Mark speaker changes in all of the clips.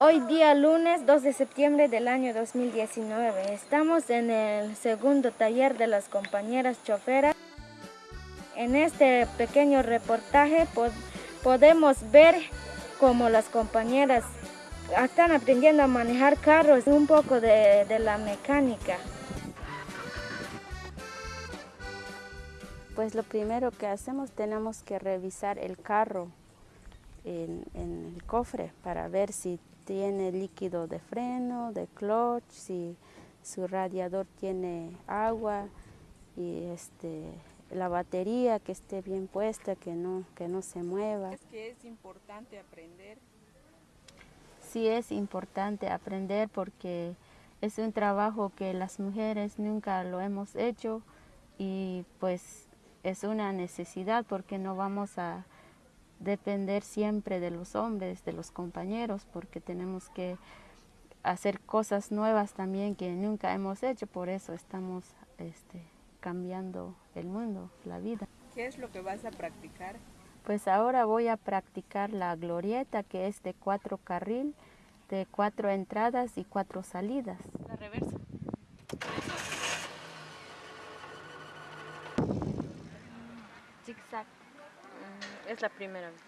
Speaker 1: Hoy día lunes 2 de septiembre del año 2019. Estamos en el segundo taller de las compañeras choferas. En este pequeño reportaje podemos ver cómo las compañeras están aprendiendo a manejar carros, un poco de, la mecánica.
Speaker 2: Pues lo primero que hacemos tenemos que revisar el carro en, en el cofre para ver si tiene líquido de freno, de clutch, si su radiador tiene agua y este, la batería que esté bien puesta, que no, que no se mueva.
Speaker 3: ¿Es que es importante aprender?
Speaker 2: Sí es importante aprender porque es un trabajo que las mujeres nunca lo hemos hecho y pues es una necesidad porque no vamos a depender siempre de los hombres, de los compañeros, porque tenemos que hacer cosas nuevas también que nunca hemos hecho, por eso estamos este, cambiando el mundo, la vida.
Speaker 3: ¿Qué es lo que vas a practicar?
Speaker 2: Pues ahora voy a practicar la glorieta, que es de cuatro carril, de cuatro entradas y cuatro salidas.
Speaker 3: La reversa.
Speaker 1: Zigzag.
Speaker 3: Es la primera vez.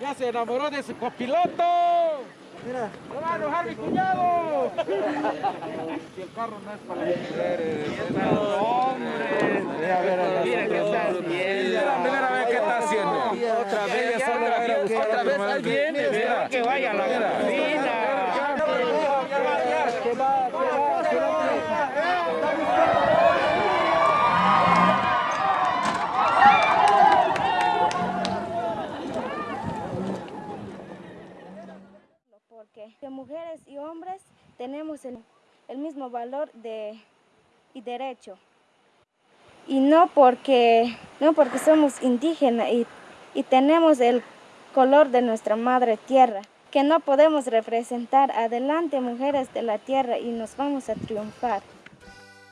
Speaker 4: Ya se enamoró de su copiloto. Mira. ¡No va a enojar mi cuñado! si el carro no es para las mujeres. ¡Hombre! Mira, mira, mira qué está primera vez que está haciendo. Otra vez, otra vez. Ahí viene. Mira, que vaya a la cocina. Que va, que va,
Speaker 1: porque mujeres y hombres tenemos el, mismo valor de, y derecho. Y no porque, no porque somos indígenas y, y tenemos el color de nuestra madre tierra, que no podemos representar adelante mujeres de la tierra y nos vamos a triunfar.